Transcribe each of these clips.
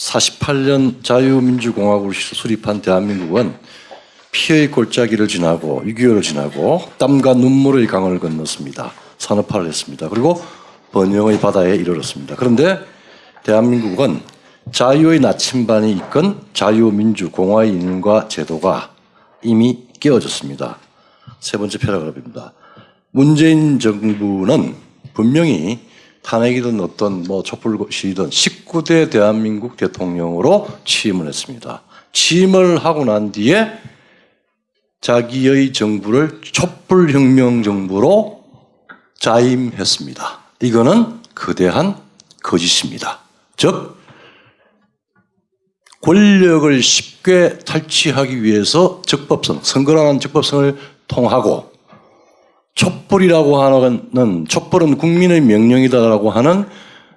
48년 자유민주공화국을 수립한 대한민국은 피의 골짜기를 지나고 6.25를 지나고 땀과 눈물의 강을 건넜습니다. 산업화를 했습니다. 그리고 번영의 바다에 이르렀습니다. 그런데 대한민국은 자유의 나침반이 이끈 자유민주공화의 인과 제도가 이미 깨어졌습니다. 세 번째 패러그래프입니다. 문재인 정부는 분명히 탄핵이든 어떤 뭐 촛불시위든 19대 대한민국 대통령으로 취임을 했습니다. 취임을 하고 난 뒤에 자기의 정부를 촛불혁명 정부로 자임했습니다. 이거는 거대한 거짓입니다. 즉 권력을 쉽게 탈취하기 위해서 적법성, 선거라는 적법성을 통하고 촛불이라고 하는 촛불은 국민의 명령이다라고 하는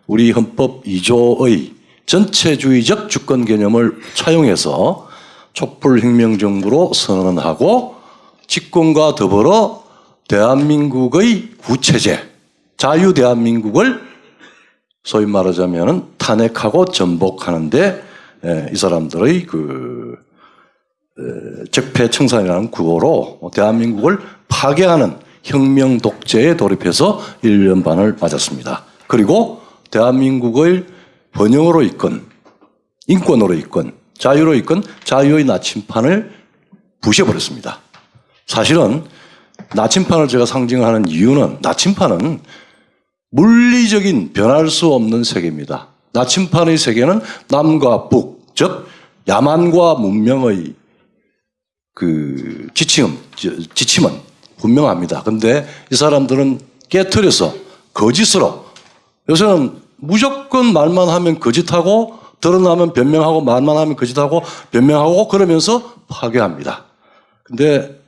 우리 헌법 2조의 전체주의적 주권 개념을 차용해서 촛불혁명정부로 선언하고 집권과 더불어 대한민국의 구체제, 자유대한민국을 소위 말하자면 탄핵하고 전복하는데 예, 이 사람들의 그 에, 적폐청산이라는 구호로 대한민국을 파괴하는 혁명 독재에 돌입해서 1년 반을 맞았습니다. 그리고 대한민국을 번영으로 이끈 인권으로 이끈 자유로 이끈 자유의 나침판을 부셔버렸습니다. 사실은 나침판을 제가 상징하는 이유는 나침판은 물리적인 변할 수 없는 세계입니다. 나침판의 세계는 남과 북, 즉 야만과 문명의 그 지침, 지침은 분명합니다. 근데 이 사람들은 깨트려서 거짓으로 요새는 무조건 말만 하면 거짓하고 드러나면 변명하고 말만 하면 거짓하고 변명하고 그러면서 파괴합니다. 근데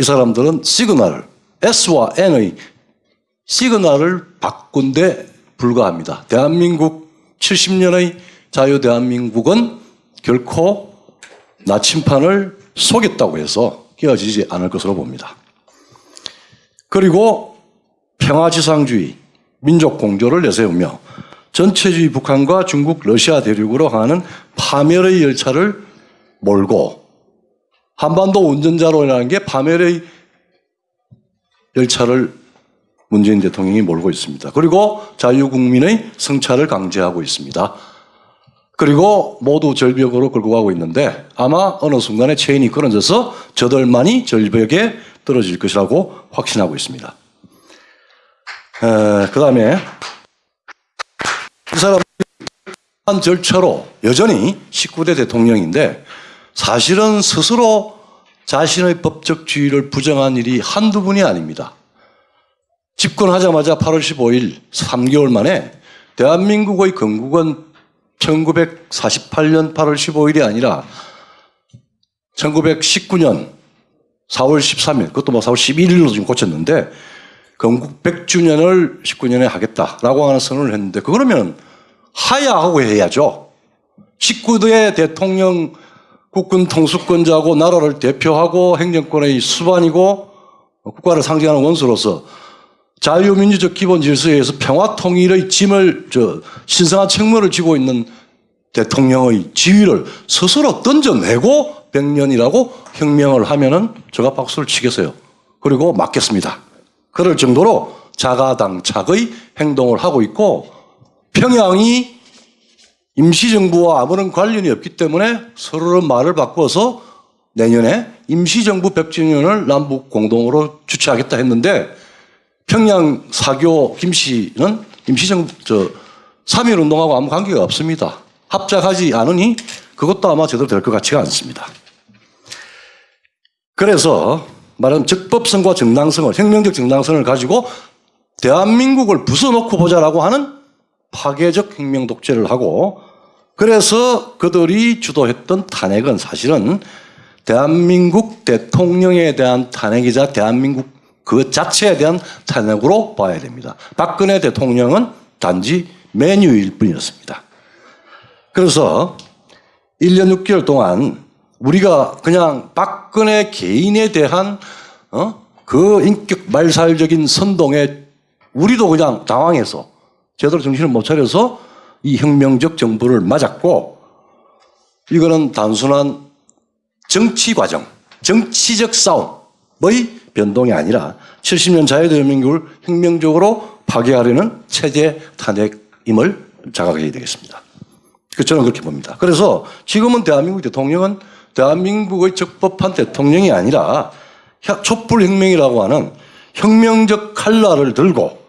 이 사람들은 시그널을 S와 N의 시그널을 바꾼 데 불과합니다. 대한민국 70년의 자유 대한민국은 결코 나침판을 속였다고 해서 깨어지지 않을 것으로 봅니다. 그리고 평화지상주의, 민족 공조를 내세우며 전체주의 북한과 중국, 러시아 대륙으로 가는 파멸의 열차를 몰고 한반도 운전자로라는 게 파멸의 열차를 문재인 대통령이 몰고 있습니다. 그리고 자유국민의 성찰을 강제하고 있습니다. 그리고 모두 절벽으로 끌고 가고 있는데 아마 어느 순간에 체인이 끊어져서 저들만이 절벽에 떨어질 것이라고 확신하고 있습니다. 그 다음에 이 사람 한 절차로 여전히 19대 대통령인데 사실은 스스로 자신의 법적 지위를 부정한 일이 한두 분이 아닙니다. 집권하자마자 8월 15일 3개월 만에 대한민국의 건국은 1948년 8월 15일이 아니라 1919년 4월 13일, 그것도 뭐 4월 11일로 지금 고쳤는데, 건국 100주년을 19년에 하겠다라고 하는 선언을 했는데, 그러면 하야하고 해야죠. 19대 대통령 국군 통수권자고 나라를 대표하고 행정권의 수반이고 국가를 상징하는 원수로서 자유민주적 기본 질서에 의해서 평화 통일의 짐을 저 신성한 책무를 지고 있는 대통령의 지위를 스스로 던져내고 100년이라고 혁명을 하면은 제가 박수를 치겠어요. 그리고 맞겠습니다. 그럴 정도로 자가당착의 행동을 하고 있고 평양이 임시정부와 아무런 관련이 없기 때문에 서로를 말을 바꿔서 내년에 임시정부 100주년을 남북 공동으로 주최하겠다 했는데 평양 사교 김 씨는 임시정부 저 3.1 운동하고 아무 관계가 없습니다. 합작하지 않으니 그것도 아마 제대로 될 것 같지가 않습니다. 그래서 말하면 적법성과 정당성을 혁명적 정당성을 가지고 대한민국을 부숴놓고 보자라고 하는 파괴적 혁명 독재를 하고 그래서 그들이 주도했던 탄핵은 사실은 대한민국 대통령에 대한 탄핵이자 대한민국 그 자체에 대한 탄핵으로 봐야 됩니다. 박근혜 대통령은 단지 메뉴일 뿐이었습니다. 그래서 1년 6개월 동안 우리가 그냥 박근혜 개인에 대한 어? 그 인격 말살적인 선동에 우리도 그냥 당황해서 제대로 정신을 못 차려서 이 혁명적 정부를 맞았고 이거는 단순한 정치 과정, 정치적 싸움의 변동이 아니라 70년 자유대한민국을 혁명적으로 파괴하려는 체제 탄핵임을 자각해야 되겠습니다. 그 저는 그렇게 봅니다. 그래서 지금은 대한민국 대통령은 대한민국의 적법한 대통령이 아니라 혁- 촛불혁명이라고 하는 혁명적 칼날을 들고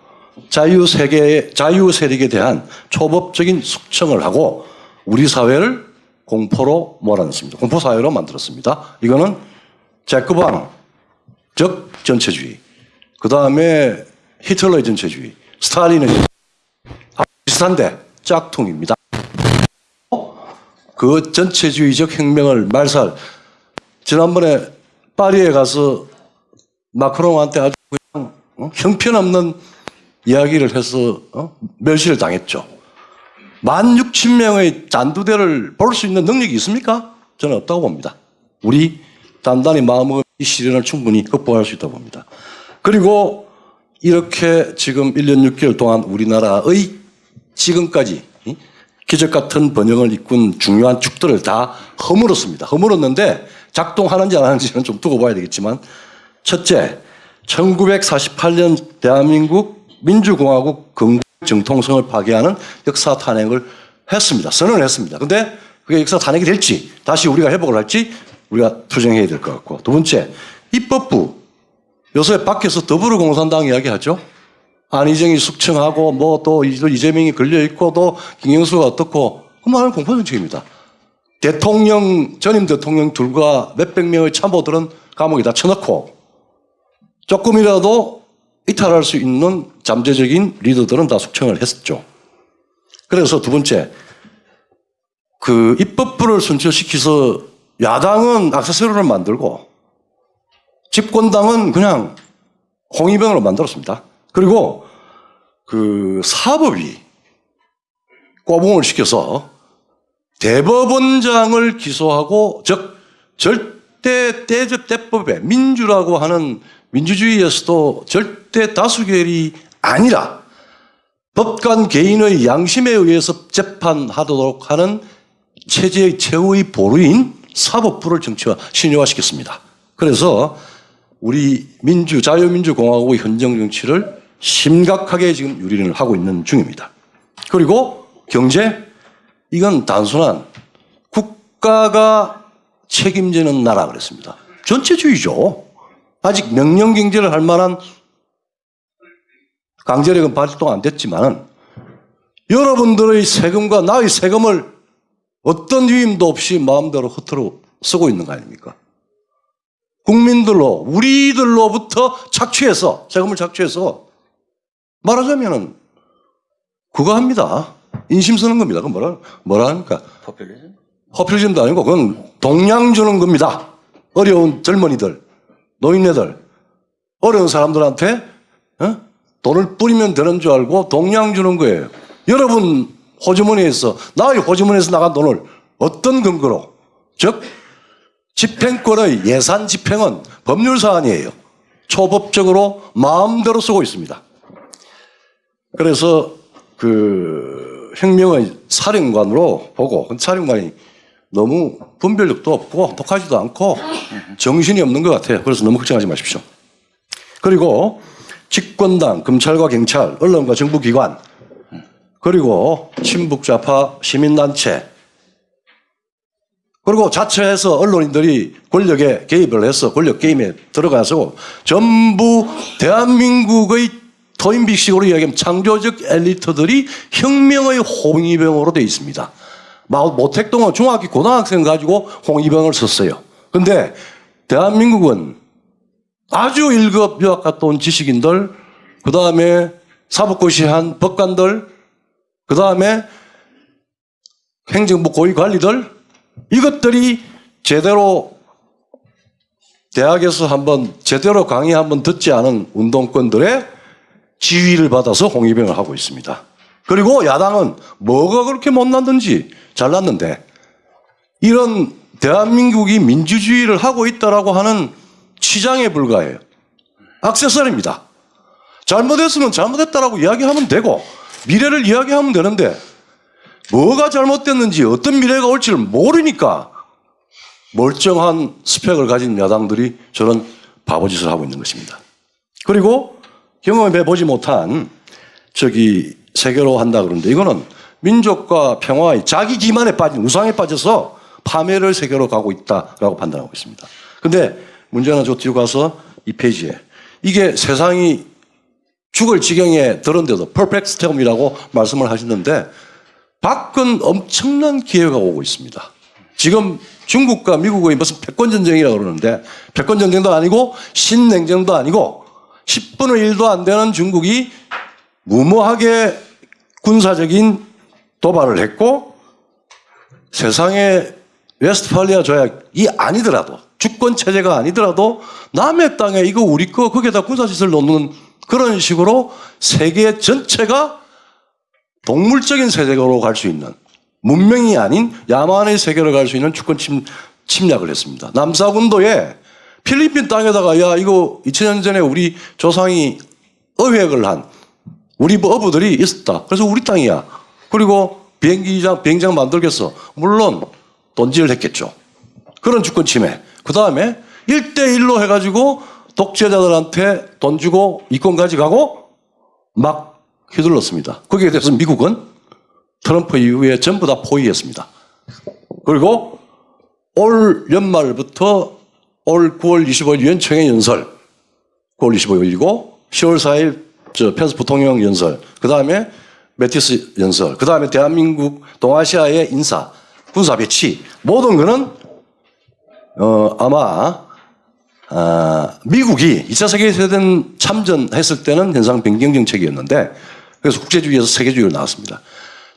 자유세계, 자유세력에 대한 초법적인 숙청을 하고 우리 사회를 공포로 몰아넣습니다. 공포사회로 만들었습니다. 이거는 제크방, 즉 전체주의. 그 다음에 히틀러의 전체주의, 스탈린의 비슷한데 짝퉁입니다. 그 전체주의적 혁명을 말살. 지난번에 파리에 가서 마크롱한테 아주 그냥 어? 형편없는 이야기를 해서 어? 멸시를 당했죠. 만 육천 명의 잔두대를 볼 수 있는 능력이 있습니까? 저는 없다고 봅니다. 우리 단단히 마음먹은 이 시련을 충분히 극복할 수 있다고 봅니다. 그리고 이렇게 지금 1년 6개월 동안 우리나라의 지금까지 이 기적 같은 번영을 이끈 중요한 축들을 다 허물었습니다. 허물었는데 작동하는지 안 하는지는 좀 두고 봐야 되겠지만 첫째, 1948년 대한민국 민주공화국 건국 정통성을 파괴하는 역사 탄핵을 했습니다. 선언을 했습니다. 근데 그게 역사 탄핵이 될지 다시 우리가 회복을 할지 우리가 투쟁해야 될 것 같고 두 번째, 입법부 요새 밖에서 더불어공산당 이야기하죠. 안희정이 숙청하고 뭐 또 이재명이 걸려 있고 또 김경수가 어떻고 그 말은 공포정책입니다. 대통령 전임 대통령 둘과 몇백 명의 참모들은 감옥에 다 쳐넣고 조금이라도 이탈할 수 있는 잠재적인 리더들은 다 숙청을 했었죠. 그래서 두 번째, 그 입법부를 순출시켜서 야당은 악세서리를 만들고 집권당은 그냥 홍위병으로 만들었습니다. 그리고 그 사법위 꼬붕을 시켜서 대법원장을 기소하고 즉 절대 대접 대법에 민주라고 하는 민주주의에서도 절대 다수결이 아니라 법관 개인의 양심에 의해서 재판하도록 하는 체제의 최후의 보루인 사법부를 정치화 신유화시켰습니다. 그래서 우리 민주 자유민주공화국의 현정 정치를 심각하게 지금 유린을 하고 있는 중입니다. 그리고 경제 이건 단순한 국가가 책임지는 나라 그랬습니다. 전체주의죠. 아직 명령 경제를 할 만한 강제력은 발동 안 됐지만은 여러분들의 세금과 나의 세금을 어떤 위임도 없이 마음대로 허투루 쓰고 있는 거 아닙니까? 국민들로 우리들로부터 착취해서 세금을 착취해서 말하자면은 그거 합니다. 인심 쓰는 겁니다. 그건 뭐라 뭐라 합니까? 포퓰리즘? 허필즘도 아니고 그건 동양 주는 겁니다. 어려운 젊은이들, 노인네들, 어려운 사람들한테 어? 돈을 뿌리면 되는 줄 알고 동양 주는 거예요. 여러분 호주머니에서 나의 호주머니에서 나간 돈을 어떤 근거로 즉 집행권의 예산 집행은 법률 사안이에요. 초법적으로 마음대로 쓰고 있습니다. 그래서 그 혁명의 사령관으로 보고 그 사령관이 너무 분별력도 없고 독하지도 않고 정신이 없는 것 같아요. 그래서 너무 걱정하지 마십시오. 그리고 집권당, 검찰과 경찰, 언론과 정부기관 그리고 친북 좌파 시민단체 그리고 자체에서 언론인들이 권력에 개입을 해서 권력 게임에 들어가서 전부 대한민국의 토인빅식으로 이야기하면 창조적 엘리트들이 혁명의 홍위병으로 되어 있습니다. 마- 모택동은 중학교 고등학생 가지고 홍위병을 썼어요. 근데 대한민국은 아주 1급 유학 갔다 온 지식인들, 그 다음에 사법고시한 법관들, 그 다음에 행정부 고위 관리들, 이것들이 제대로 대학에서 한번 제대로 강의 한번 듣지 않은 운동권들의 지휘를 받아서 홍위병을 하고 있습니다. 그리고 야당은 뭐가 그렇게 못났는지 잘났는데 이런 대한민국이 민주주의를 하고 있다라고 하는 치장에 불과해요. 악세서리입니다. 잘못했으면 잘못했다라고 이야기하면 되고 미래를 이야기하면 되는데 뭐가 잘못됐는지 어떤 미래가 올지를 모르니까 멀쩡한 스펙을 가진 야당들이 저런 바보짓을 하고 있는 것입니다. 그리고 경험해 보지 못한 저기 세계로 한다 그러는데 이거는 민족과 평화의 자기 기만에 빠진 우상에 빠져서 파멸을 세계로 가고 있다라고 판단하고 있습니다. 근데 문제는 저 뒤로 가서 이 페이지에 이게 세상이 죽을 지경에 들었는데도 perfect storm이라고 말씀을 하시는데 밖은 엄청난 기회가 오고 있습니다. 지금 중국과 미국의 무슨 패권 전쟁이라고 그러는데 패권 전쟁도 아니고 신냉전도 아니고 10분의 1도 안 되는 중국이 무모하게 군사적인 도발을 했고 세상에 웨스트팔리아 조약이 아니더라도 주권 체제가 아니더라도 남의 땅에 이거 우리 거 거기에다 군사시설 놓는 그런 식으로 세계 전체가 동물적인 세계로 갈 수 있는 문명이 아닌 야만의 세계로 갈 수 있는 주권 침, 침략을 했습니다. 남사군도에 필리핀 땅에다가 야 이거 2000년 전에 우리 조상이 어획을 한 우리 어부들이 있었다. 그래서 우리 땅이야. 그리고 비행기장 비행장 만들겠어. 물론 돈질을 했겠죠. 그런 주권 침해. 그 다음에 1대1로 해가지고 독재자들한테 돈 주고 이권 가져가고 막 휘둘렀습니다. 거기에 대해서 미국은 트럼프 이후에 전부 다 포위했습니다. 그리고 올 연말부터 올 9월 25일 유엔 총회 연설, 9월 25일 열리고 10월 4일 저 펜스 부통령 연설, 그 다음에 매티스 연설, 그 다음에 대한민국 동아시아의 인사, 군사 배치. 모든 거는 어 아마 아, 미국이 2차 세계대전 참전했을 때는 현상 변경 정책이었는데 그래서 국제주의에서 세계주의로 나왔습니다.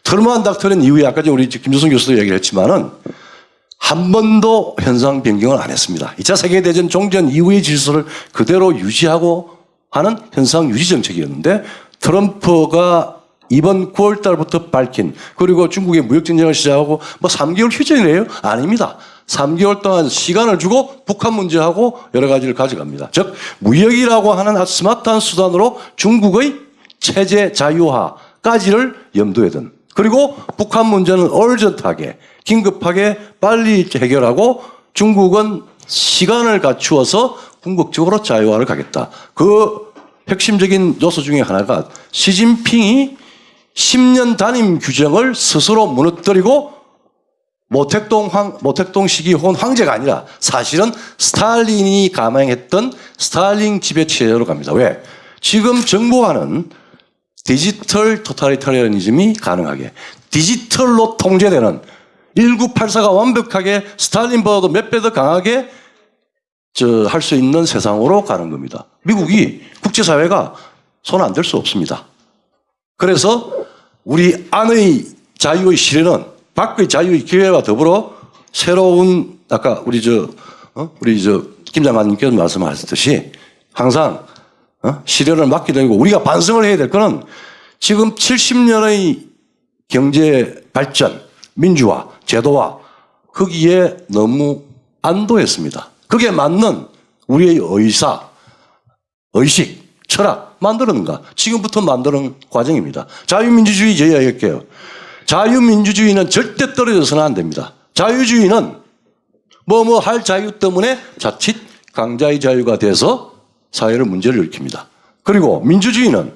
트루먼 닥터는 이후에 아까 우리 김조선 교수도 얘기를 했지만은 한 번도 현상 변경을 안 했습니다. 2차 세계대전 종전 이후의 질서를 그대로 유지하고 하는 현상 유지 정책이었는데 트럼프가 이번 9월 달부터 밝힌 그리고 중국의 무역 전쟁을 시작하고 뭐 3개월 휴전이래요? 아닙니다. 3개월 동안 시간을 주고 북한 문제하고 여러 가지를 가져갑니다. 즉 무역이라고 하는 스마트한 수단으로 중국의 체제 자유화까지를 염두에 둔 그리고 북한 문제는 얼전하게 긴급하게 빨리 해결하고 중국은 시간을 갖추어서 궁극적으로 자유화를 가겠다. 그 핵심적인 요소 중에 하나가 시진핑이 10년 단임 규정을 스스로 무너뜨리고 모택동 황, 모택동 시기 혹은 황제가 아니라 사실은 스탈린이 감행했던 스탈린 지배 체제로 갑니다. 왜? 지금 정부와는 디지털 토탈리타리아니즘이 가능하게 디지털로 통제되는 1984가 완벽하게 스탈린보다도 몇 배 더 강하게 저할수 있는 세상으로 가는 겁니다. 미국이 국제사회가 손 안 댈 수 없습니다. 그래서 우리 안의 자유의 실현은 밖의 자유의 기회와 더불어 새로운 아까 우리 저 어? 우리 저 김 장관님께서 말씀하셨듯이 항상 어? 실현을 맡게 되고 우리가 반성을 해야 될 거는 지금 70년의 경제 발전, 민주화, 제도화 거기에 너무 안도했습니다. 그게 맞는 우리의 의사, 의식, 철학 만드는가? 지금부터 만드는 과정입니다. 자유민주주의 제의할게요. 자유민주주의는 절대 떨어져서는 안 됩니다. 자유주의는 뭐뭐 할 자유 때문에 자칫 강자의 자유가 돼서 사회를 문제를 일으킵니다. 그리고 민주주의는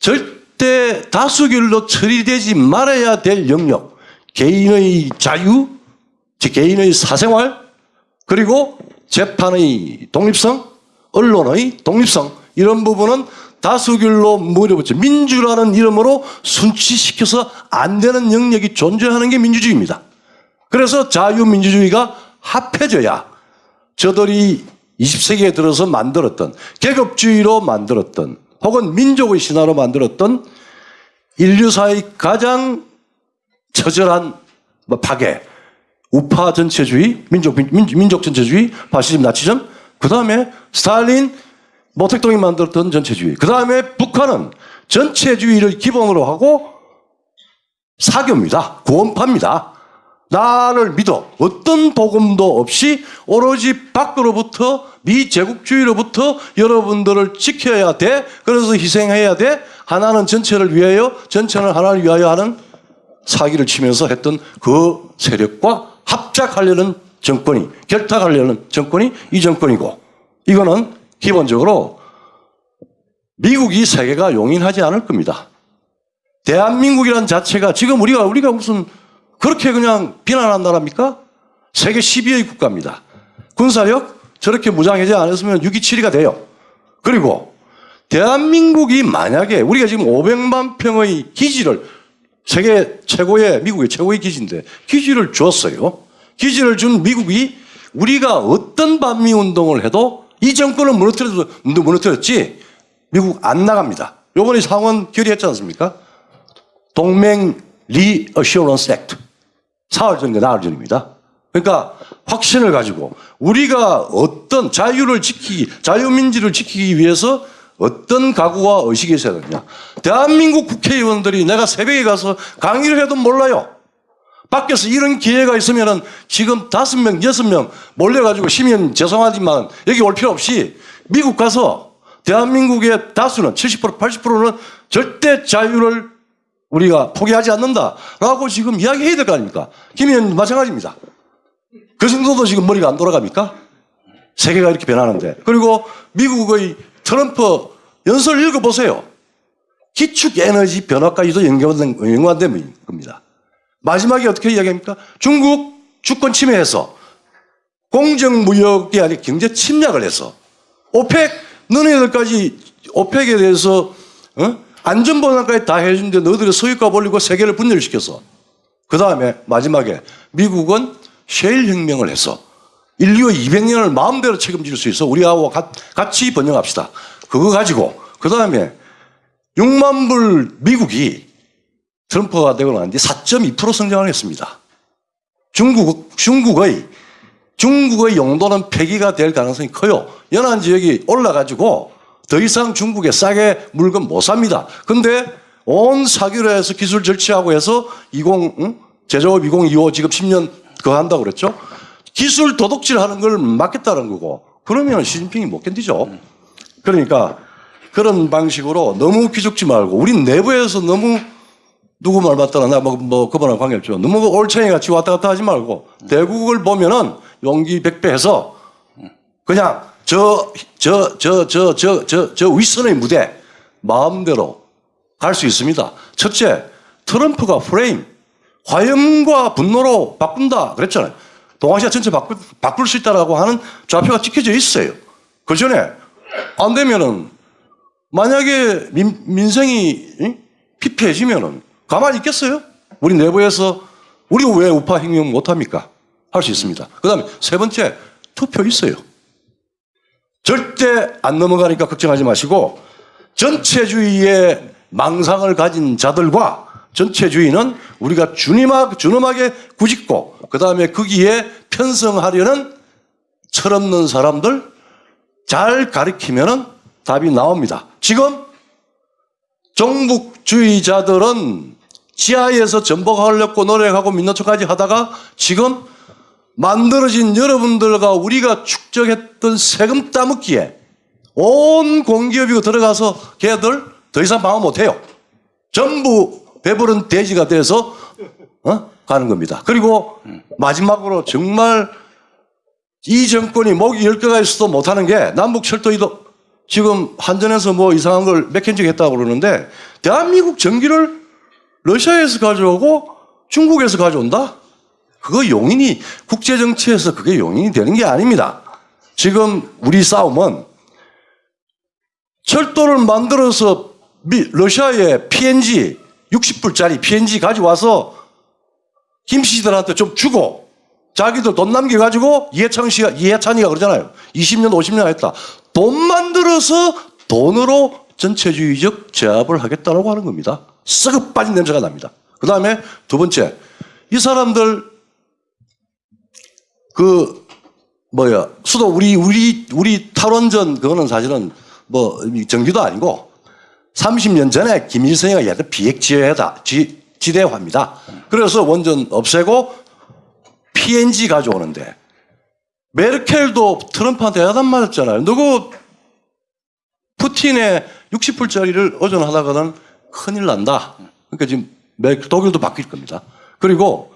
절대 다수결로 처리되지 말아야 될 영역, 개인의 자유, 개인의 사생활, 그리고 재판의 독립성, 언론의 독립성 이런 부분은 다수결로 물어붙죠. 민주라는 이름으로 순치시켜서 안 되는 영역이 존재하는 게 민주주의입니다. 그래서 자유민주주의가 합해져야 저들이 20세기에 들어서 만들었던 계급주의로 만들었던 혹은 민족의 신화로 만들었던 인류사의 가장 처절한 뭐 파괴, 우파 전체주의, 민족, 민, 민족 전체주의, 파시즘, 나치즘, 그 다음에 스탈린, 모택동이 만들었던 전체주의, 그 다음에 북한은 전체주의를 기본으로 하고 사교입니다. 구원파입니다. 나를 믿어. 어떤 복음도 없이 오로지 밖으로부터 네 제국주의로부터 여러분들을 지켜야 돼. 그래서 희생해야 돼. 하나는 전체를 위하여, 전체는 하나를 위하여 하는 사기를 치면서 했던 그 세력과 합작하려는 정권이 결탁하려는 정권이 이 정권이고 이거는 기본적으로 미국이 세계가 용인하지 않을 겁니다. 대한민국이라는 자체가 지금 우리가 우리가 무슨 그렇게 그냥 비난한 나라입니까? 세계 10위의 국가입니다. 군사력 저렇게 무장해제 안 했으면 6위 7위가 돼요. 그리고 대한민국이 만약에 우리가 지금 500만 평의 기지를 세계 최고의 미국의 최고의 기지인데 기지를 줬어요. 기지를 준 미국이 우리가 어떤 반미 운동을 해도 이 정권을 무너뜨려도 무너뜨렸지 미국 안 나갑니다. 요번에 상원 결의했지 않습니까? 동맹 Reassurance Act. 4월 전인가 나흘 전입니다. 그러니까 확신을 가지고 우리가 어떤 자유를 지키기, 자유민주를 지키기 위해서 어떤 각오와 의식이 있어야 되느냐. 대한민국 국회의원들이 내가 새벽에 가서 강의를 해도 몰라요. 밖에서 이런 기회가 있으면은 지금 다섯 명, 여섯 명 몰려가지고 시민 죄송하지만 여기 올 필요 없이 미국 가서 대한민국의 다수는 70% 80%는 절대 자유를 우리가 포기하지 않는다라고 지금 이야기해야 될 거 아닙니까? 김 의원 마찬가지입니다. 그 정도도 지금 머리가 안 돌아갑니까? 세계가 이렇게 변하는데. 그리고 미국의 트럼프 연설 읽어보세요. 기축 에너지 변화까지도 연관된, 연관된 겁니다. 마지막에 어떻게 이야기합니까? 중국 주권 침해해서 공정무역이 아닌 경제 침략을 해서 오펙 너네들까지 오펙에 대해서 어? 안전보장까지 다 해주는데 너희들이 소유값 올리고 세계를 분열시켜서 그 다음에 마지막에 미국은 셰일 혁명을 해서 인류의 200년을 마음대로 책임질 수 있어 우리하고 같이 번영합시다. 그거 가지고 그 다음에 6만 불 미국이 트럼프가 되고 난 뒤 4.2% 성장을 했습니다. 중국, 중국의, 중국의 용도는 폐기가 될 가능성이 커요. 연안 지역이 올라가지고 더 이상 중국에 싸게 물건 못 삽니다. 근데 온 사기로 해서 기술 절취하고 해서 20, 응? 제조업 2025 지금 10년 그거 한다고 그랬죠? 기술 도둑질 하는 걸 막겠다는 거고 그러면 시진핑이 못 견디죠. 그러니까 그런 방식으로 너무 기죽지 말고 우리 내부에서 너무 누구 말 맞더라 나뭐 뭐 그거랑 관계없죠. 너무 올챙이 같이 왔다 갔다 하지 말고 대국을 보면은 용기 백배해서 그냥 저 저 저 저 저 저 저 윗선의 무대 마음대로 갈 수 있습니다. 첫째 트럼프가 프레임 화염과 분노로 바꾼다 그랬잖아요. 동아시아 전체 바꿀, 바꿀 수 있다라고 하는 좌표가 찍혀져 있어요. 그 전에 안 되면은 만약에 민, 민생이 피폐해지면은 가만히 있겠어요? 우리 내부에서 우리 왜 우파 혁명 못합니까? 할 수 있습니다. 그 다음에 세 번째 투표 있어요. 절대 안 넘어가니까 걱정하지 마시고 전체주의의 망상을 가진 자들과 전체주의는 우리가 주님하, 주님하게 구짓고 그 다음에 거기에 편성하려는 철없는 사람들 잘 가리키면 답이 나옵니다. 지금 종북주의자들은 지하에서 전복하려고 노력하고 척까지 하다가 지금 만들어진 여러분들과 우리가 축적했던 세금 따먹기에 온 공기업이고 들어가서 걔들 더 이상 방어 못해요. 전부 배부른 돼지가 돼서 어? 가는 겁니다. 그리고 마지막으로 정말 이 정권이 목이 열 개가 있어도 못하는 게 남북 철도이도 지금 한전에서 뭐 이상한 걸 맥힌적 했다고 그러는데 대한민국 전기를 러시아에서 가져오고 중국에서 가져온다? 그거 용인이 국제 정치에서 그게 용인이 되는 게 아닙니다. 지금 우리 싸움은 철도를 만들어서 미, 러시아에 PNG 60불짜리 PNG 가져와서 김씨들한테 좀 주고 자기도 돈 남겨가지고 이해찬 씨가, 이해찬이가 그러잖아요. 20년, 50년 했다. 돈 만들어서 돈으로 전체주의적 제압을 하겠다라고 하는 겁니다. 썩어 빠진 냄새가 납니다. 그 다음에 두 번째, 이 사람들 그 뭐야 수도 우리 우리 우리 탈원전 그거는 사실은 뭐 정규도 아니고 30년 전에 김일성이가 얘들 비핵지대다 지대화입니다. 그래서 원전 없애고 PNG 가져오는데 메르켈도 트럼프한테 야단 맞았잖아요. 누구 푸틴의 60불짜리를 오전하다가는 큰일 난다. 그러니까 지금 매- 독일도 바뀔 겁니다. 그리고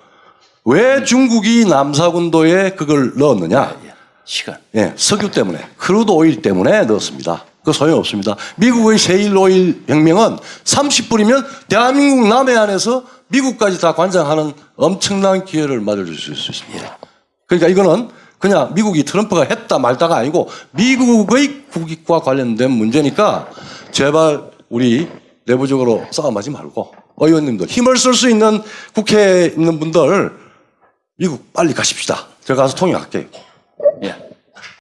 왜 중국이 남사군도에 그걸 넣었느냐? 예. 시간. 예, 석유 때문에, crude oil 때문에 넣었습니다. 그 소용 없습니다. 미국의 셰일 오일 혁명은 30불이면 대한민국 남해안에서 미국까지 다 관장하는 엄청난 기회를 맞을 수 있습니다. 그러니까 이거는 그냥 미국이 트럼프가 했다 말다가 아니고 미국의 국익과 관련된 문제니까 제발 우리 내부적으로 싸움하지 말고 의원님들 힘을 쓸 수 있는 국회에 있는 분들 미국 빨리 가십시다. 제가 가서 통역할게요. 예.